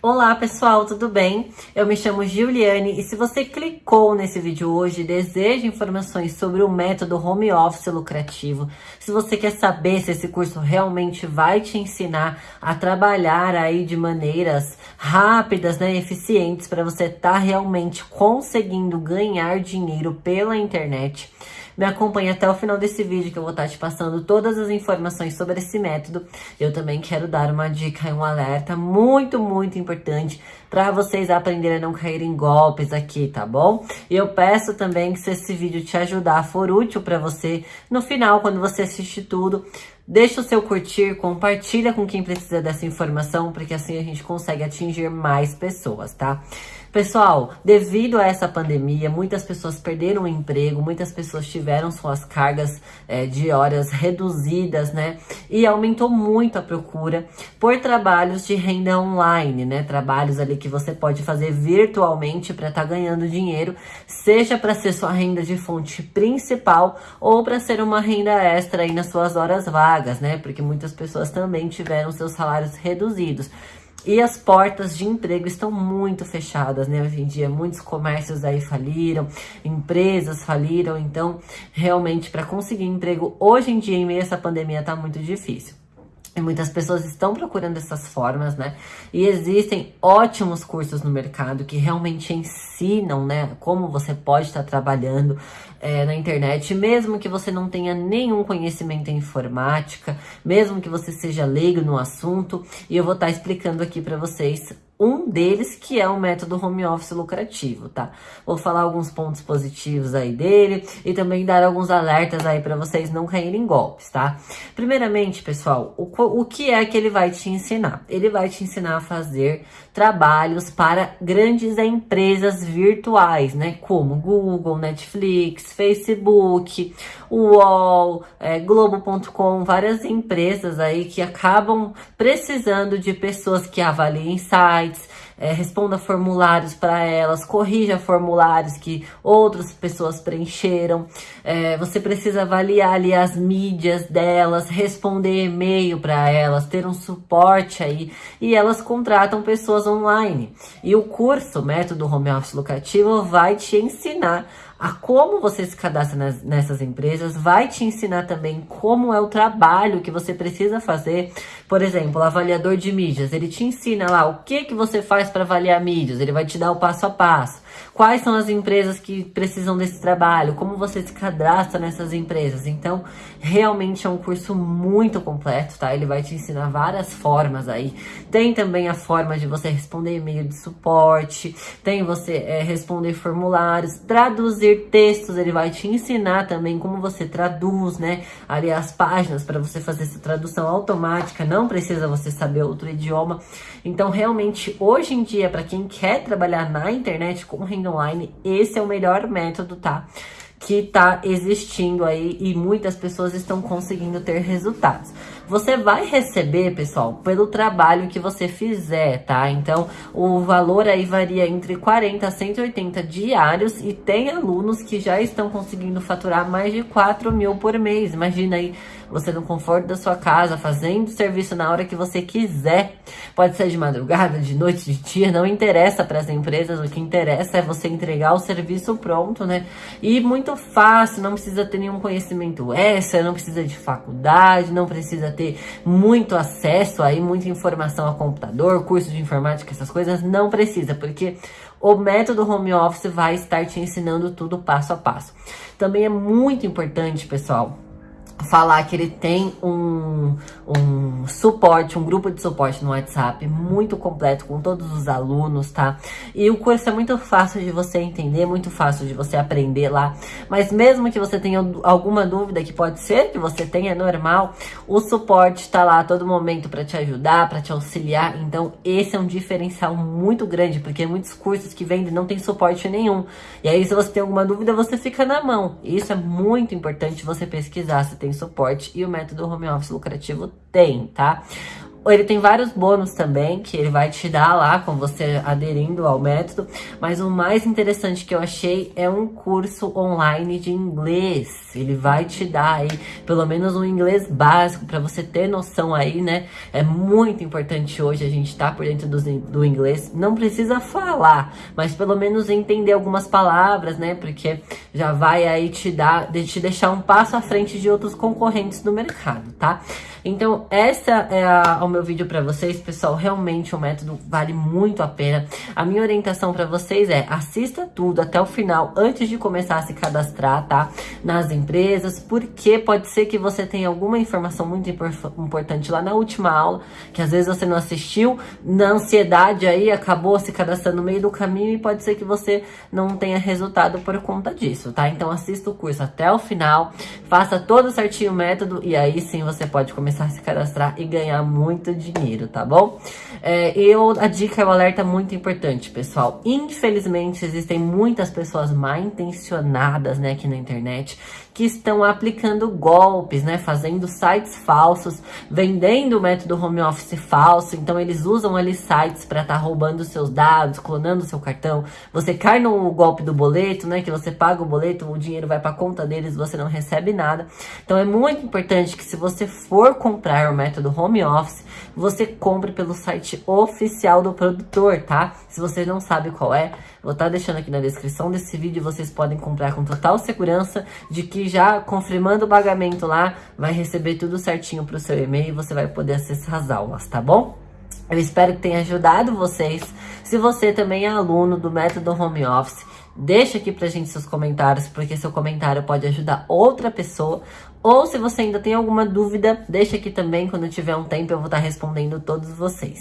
Olá pessoal, tudo bem? Eu me chamo Giuliane e se você clicou nesse vídeo hoje e deseja informações sobre o método home office lucrativo, se você quer saber se esse curso realmente vai te ensinar a trabalhar aí de maneiras rápidas, né, eficientes para você estar tá realmente conseguindo ganhar dinheiro pela internet, me acompanhe até o final desse vídeo que eu vou estar te passando todas as informações sobre esse método. Eu também quero dar uma dica e um alerta muito, muito importante para vocês aprenderem a não cair em golpes aqui, tá bom? E eu peço também que se esse vídeo te ajudar, for útil para você, no final, quando você assistir tudo, Deixa o seu curtir, compartilha com quem precisa dessa informação, porque assim a gente consegue atingir mais pessoas, tá? Pessoal, devido a essa pandemia, muitas pessoas perderam o emprego, muitas pessoas tiveram suas cargas é, de horas reduzidas, né? E aumentou muito a procura por trabalhos de renda online, né? Trabalhos ali que você pode fazer virtualmente para estar tá ganhando dinheiro, seja para ser sua renda de fonte principal ou para ser uma renda extra aí nas suas horas vagas, né? Porque muitas pessoas também tiveram seus salários reduzidos. E as portas de emprego estão muito fechadas, né? Hoje em dia, muitos comércios aí faliram, empresas faliram, então, realmente, para conseguir emprego hoje em dia, em meio a essa pandemia, tá muito difícil. E muitas pessoas estão procurando essas formas, né? E existem ótimos cursos no mercado que realmente ensinam, né? Como você pode estar trabalhando é, na internet, mesmo que você não tenha nenhum conhecimento em informática, mesmo que você seja leigo no assunto. E eu vou estar explicando aqui para vocês um deles que é o método home office lucrativo, tá? Vou falar alguns pontos positivos aí dele e também dar alguns alertas aí para vocês não caírem em golpes, tá? Primeiramente, pessoal, o, o que é que ele vai te ensinar? Ele vai te ensinar a fazer trabalhos para grandes empresas virtuais, né? Como Google, Netflix, Facebook, UOL, é, Globo.com, várias empresas aí que acabam precisando de pessoas que avaliem sites, sites, é, responda formulários para elas, corrija formulários que outras pessoas preencheram. É, você precisa avaliar ali as mídias delas, responder e-mail para elas, ter um suporte aí. E elas contratam pessoas online. E o curso Método Home Office Lucrativo vai te ensinar a como você se cadastra nas, nessas empresas, vai te ensinar também como é o trabalho que você precisa fazer. Por exemplo, o avaliador de mídias, ele te ensina lá o que, que você faz para avaliar mídias, ele vai te dar o passo a passo. Quais são as empresas que precisam desse trabalho? Como você se cadastra nessas empresas? Então, realmente é um curso muito completo, tá? Ele vai te ensinar várias formas aí. Tem também a forma de você responder e-mail de suporte, tem você é, responder formulários, traduzir textos, ele vai te ensinar também como você traduz, né? Ali as páginas para você fazer essa tradução automática, não precisa você saber outro idioma. Então, realmente, hoje em dia, para quem quer trabalhar na internet com renda online, esse é o melhor método, tá? Que tá existindo aí e muitas pessoas estão conseguindo ter resultados. Você vai receber, pessoal, pelo trabalho que você fizer, tá? Então, o valor aí varia entre 40 a 180 diários e tem alunos que já estão conseguindo faturar mais de 4 mil por mês. Imagina aí, você no conforto da sua casa, fazendo serviço na hora que você quiser. Pode ser de madrugada, de noite, de dia, não interessa para as empresas. O que interessa é você entregar o serviço pronto, né? E muito fácil, não precisa ter nenhum conhecimento extra, não precisa de faculdade, não precisa ter muito acesso aí, muita informação a computador, curso de informática, essas coisas, não precisa, porque o método home office vai estar te ensinando tudo passo a passo. Também é muito importante, pessoal, falar que ele tem um, um suporte, um grupo de suporte no WhatsApp muito completo com todos os alunos, tá? E o curso é muito fácil de você entender, muito fácil de você aprender lá. Mas mesmo que você tenha alguma dúvida, que pode ser que você tenha, é normal, o suporte está lá a todo momento para te ajudar, para te auxiliar. Então, esse é um diferencial muito grande, porque muitos cursos que vendem não tem suporte nenhum. E aí, se você tem alguma dúvida, você fica na mão. Isso é muito importante você pesquisar se tem suporte e o método home office lucrativo tem, tá? Ele tem vários bônus também, que ele vai te dar lá com você aderindo ao método. Mas o mais interessante que eu achei é um curso online de inglês. Ele vai te dar aí pelo menos um inglês básico para você ter noção aí, né? É muito importante hoje a gente estar tá por dentro do, do inglês. Não precisa falar, mas pelo menos entender algumas palavras, né? Porque já vai aí te dar, te deixar um passo à frente de outros concorrentes do mercado, tá? Então, essa é a, o meu vídeo para vocês, pessoal. Realmente o método vale muito a pena. A minha orientação para vocês é assista tudo até o final antes de começar a se cadastrar, tá? Nas empresas, porque pode ser que você tenha alguma informação muito importante lá na última aula, que às vezes você não assistiu, na ansiedade aí acabou se cadastrando no meio do caminho e pode ser que você não tenha resultado por conta disso, tá? Então assista o curso até o final, faça todo certinho o método e aí sim você pode começar começar a se cadastrar e ganhar muito dinheiro, tá bom? É, eu, a dica é o alerta muito importante, pessoal. Infelizmente, existem muitas pessoas mal intencionadas, né, aqui na internet, que estão aplicando golpes, né, fazendo sites falsos, vendendo o método home office falso. Então, eles usam ali sites para estar tá roubando seus dados, clonando seu cartão. Você cai no golpe do boleto, né, que você paga o boleto, o dinheiro vai para conta deles, você não recebe nada. Então, é muito importante que se você for comprar o método home office, você compre pelo site oficial do produtor, tá? Se você não sabe qual é, vou estar tá deixando aqui na descrição desse vídeo, vocês podem comprar com total segurança de que já confirmando o pagamento lá, vai receber tudo certinho pro seu e-mail e você vai poder acessar as aulas, tá bom? Eu espero que tenha ajudado vocês. Se você também é aluno do método home office, deixa aqui pra gente seus comentários, porque seu comentário pode ajudar outra pessoa. Ou se você ainda tem alguma dúvida, deixa aqui também, quando tiver um tempo eu vou estar respondendo todos vocês.